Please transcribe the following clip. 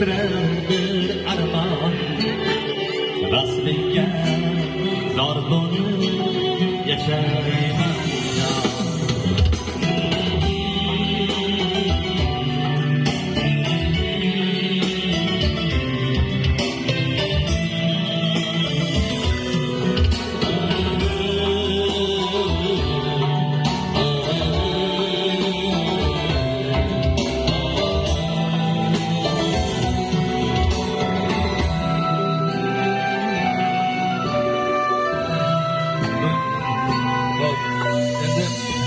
titrabdir arman rasmingga zor bo'lib yashar